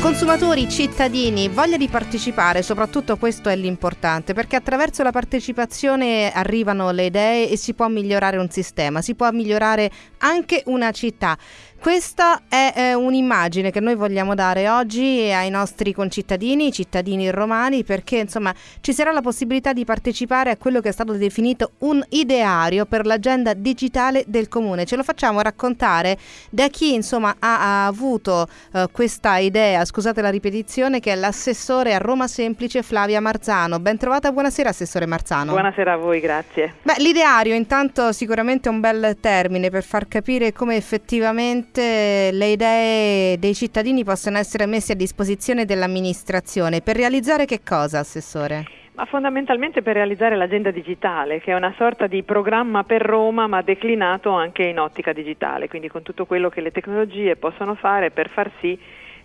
Consumatori, cittadini, voglia di partecipare, soprattutto questo è l'importante, perché attraverso la partecipazione arrivano le idee e si può migliorare un sistema, si può migliorare anche una città. Questa è eh, un'immagine che noi vogliamo dare oggi ai nostri concittadini, cittadini romani, perché insomma ci sarà la possibilità di partecipare a quello che è stato definito un ideario per l'agenda digitale del comune. Ce lo facciamo raccontare da chi insomma ha, ha avuto eh, questa idea, scusate la ripetizione, che è l'assessore a Roma Semplice Flavia Marzano. Ben trovata, buonasera Assessore Marzano. Buonasera a voi, grazie. Beh, l'ideario intanto sicuramente è un bel termine per far capire come effettivamente le idee dei cittadini possono essere messe a disposizione dell'amministrazione. Per realizzare che cosa, Assessore? Ma fondamentalmente per realizzare l'agenda digitale, che è una sorta di programma per Roma, ma declinato anche in ottica digitale, quindi con tutto quello che le tecnologie possono fare per far sì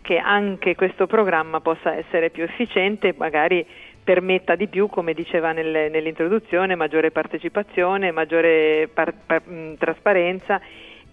che anche questo programma possa essere più efficiente, magari permetta di più, come diceva nel, nell'introduzione, maggiore partecipazione, maggiore par, par, mh, trasparenza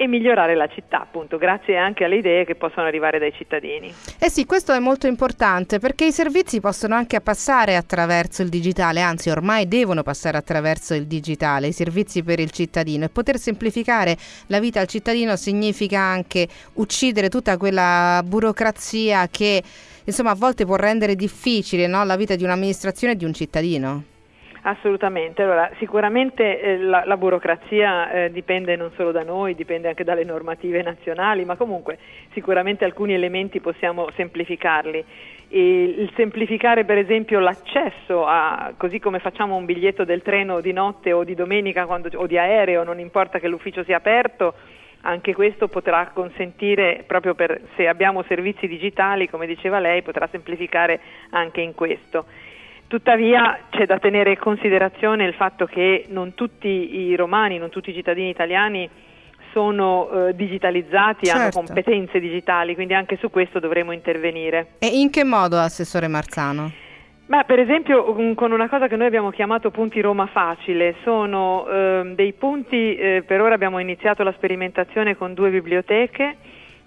e migliorare la città, appunto, grazie anche alle idee che possono arrivare dai cittadini. Eh sì, questo è molto importante perché i servizi possono anche passare attraverso il digitale, anzi ormai devono passare attraverso il digitale, i servizi per il cittadino e poter semplificare la vita al cittadino significa anche uccidere tutta quella burocrazia che insomma a volte può rendere difficile no, la vita di un'amministrazione e di un cittadino. Assolutamente, allora sicuramente eh, la, la, burocrazia eh, dipende non solo da noi, dipende anche dalle normative nazionali, ma comunque sicuramente alcuni elementi possiamo semplificarli. E il semplificare per esempio l'accesso a, così come facciamo un biglietto del treno di notte o di domenica quando, o di aereo, non importa che l'ufficio sia aperto, anche questo potrà consentire, proprio per, se abbiamo servizi digitali, come diceva lei, potrà semplificare anche in questo. Tuttavia c'è da tenere in considerazione il fatto che non tutti i romani, non tutti i cittadini italiani sono eh, digitalizzati, certo. hanno competenze digitali, quindi anche su questo dovremo intervenire. E in che modo, Assessore Marzano? Beh, per esempio con una cosa che noi abbiamo chiamato punti Roma facile, sono eh, dei punti, eh, per ora abbiamo iniziato la sperimentazione con due biblioteche,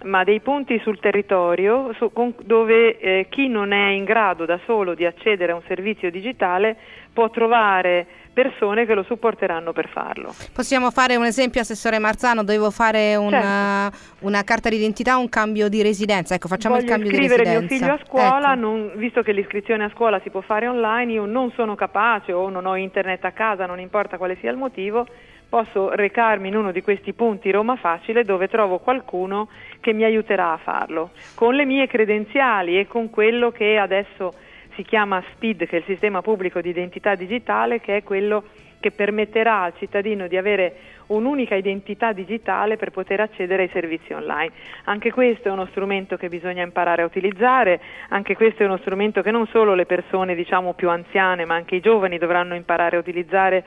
ma dei punti sul territorio su, con, dove eh, chi non è in grado da solo di accedere a un servizio digitale può trovare persone che lo supporteranno per farlo. Possiamo fare un esempio, Assessore Marzano, dovevo fare una, certo. una carta d'identità, un cambio di residenza, ecco facciamo Voglio il cambio di residenza. Voglio iscrivere mio figlio a scuola, ecco. non, visto che l'iscrizione a scuola si può fare online, io non sono capace o non ho internet a casa, non importa quale sia il motivo, posso recarmi in uno di questi punti Roma Facile dove trovo qualcuno che mi aiuterà a farlo, con le mie credenziali e con quello che adesso si chiama SPID, che è il sistema pubblico di identità digitale, che è quello che permetterà al cittadino di avere un'unica identità digitale per poter accedere ai servizi online. Anche questo è uno strumento che bisogna imparare a utilizzare, anche questo è uno strumento che non solo le persone diciamo più anziane, ma anche i giovani dovranno imparare a utilizzare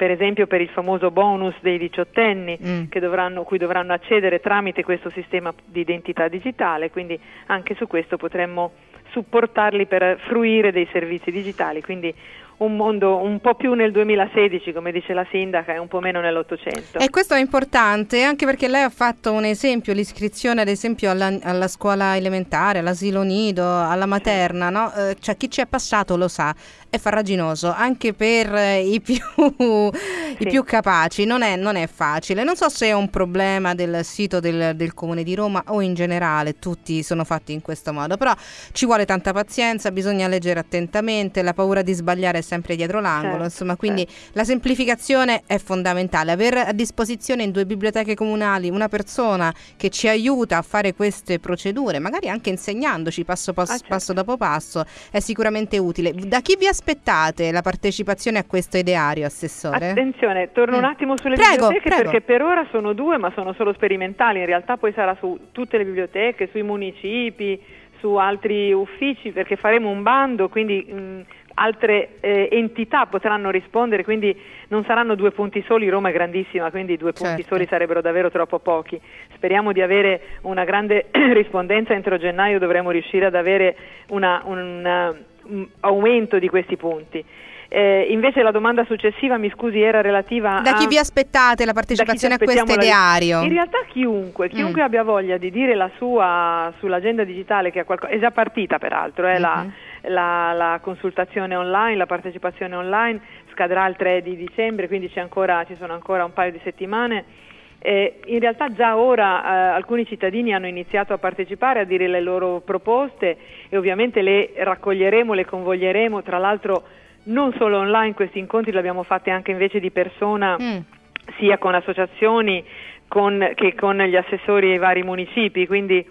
per esempio per il famoso bonus dei diciottenni mm. dovranno, cui dovranno accedere tramite questo sistema di identità digitale, quindi anche su questo potremmo supportarli per fruire dei servizi digitali, quindi un mondo un po' più nel 2016, come dice la sindaca, e un po' meno nell'Ottocento. E questo è importante anche perché lei ha fatto un esempio, l'iscrizione ad esempio alla, alla scuola elementare, all'asilo nido, alla materna, sì. no? eh, cioè chi ci è passato lo sa, è farraginoso anche per eh, i, più, sì. i più, capaci, non è, non è, facile. Non so se è un problema del sito del, del Comune di Roma o in generale, tutti sono fatti in questo modo, però ci vuole tanta pazienza, bisogna leggere attentamente, la paura di sbagliare è sempre dietro l'angolo, certo, insomma, quindi certo. la semplificazione è fondamentale. Avere a disposizione in due biblioteche comunali una persona che ci aiuta a fare queste procedure, magari anche insegnandoci passo, passo, ah, certo. passo dopo passo, è sicuramente utile. Da chi vi aspettate la partecipazione a questo ideario, Assessore? Attenzione, torno mm. un attimo sulle prego, biblioteche prego. perché per ora sono due, ma sono solo sperimentali, in realtà poi sarà su tutte le biblioteche, sui municipi, su altri uffici, perché faremo un bando, quindi... Mh, mm, altre eh, entità potranno rispondere, quindi non saranno due punti soli, Roma è grandissima, quindi due certo. punti soli sarebbero davvero troppo pochi. Speriamo di avere una grande rispondenza, entro gennaio dovremo riuscire ad avere una, una, un aumento di questi punti. Eh, invece la domanda successiva, mi scusi, era relativa da a... chi vi aspettate la partecipazione a questo ideario? In realtà chiunque, chiunque mm. abbia voglia di dire la sua sull'agenda digitale, che qualco... è già partita peraltro, eh, mm-hmm. la, la, la, consultazione online, la partecipazione online, scadrà il 3 di dicembre, quindi ancora, ci sono ancora un paio di settimane. Eh, in realtà già ora eh, alcuni cittadini hanno iniziato a partecipare, a dire le loro proposte e ovviamente le raccoglieremo, le convoglieremo, tra l'altro non solo online, questi incontri li abbiamo fatti anche invece di persona, mm. sia con associazioni con, che con gli assessori ai vari municipi, quindi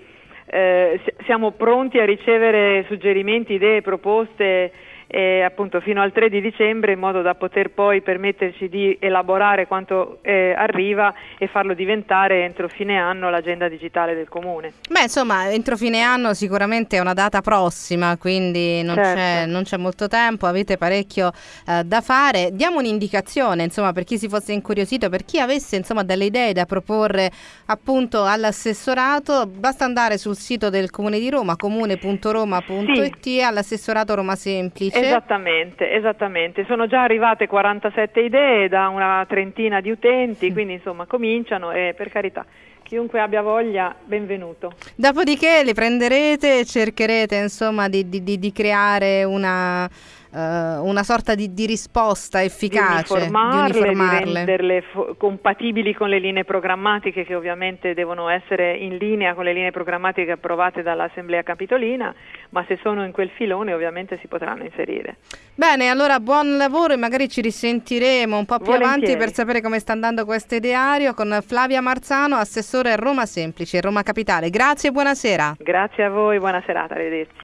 eh, siamo pronti a ricevere suggerimenti, idee, proposte eh, appunto fino al 3 di dicembre in modo da poter poi permetterci di elaborare quanto eh, arriva e farlo diventare entro fine anno l'agenda digitale del comune. Beh insomma entro fine anno sicuramente è una data prossima quindi non, certo. c'è, non c'è, molto tempo, avete parecchio eh, da fare. Diamo un'indicazione insomma per chi si fosse incuriosito, per chi avesse insomma delle idee da proporre appunto all'assessorato, basta andare sul sito del comune di Roma comune.roma.it sì. all'assessorato Roma Semplice Esattamente, esattamente. Sono già arrivate 47 idee da una trentina di utenti, quindi insomma cominciano e per carità chiunque abbia voglia, benvenuto. Dopodiché le prenderete e cercherete insomma di, di, di creare una una sorta di, di, risposta efficace, di uniformarle, di, uniformarle. renderle fo- compatibili con le linee programmatiche che ovviamente devono essere in linea con le linee programmatiche approvate dall'Assemblea Capitolina, ma se sono in quel filone ovviamente si potranno inserire. Bene, allora buon lavoro e magari ci risentiremo un po' più Volentieri. avanti per sapere come sta andando questo ideario con Flavia Marzano, assessore Roma Semplice, Roma Capitale. Grazie e buonasera. Grazie a voi, buona serata, arrivederci.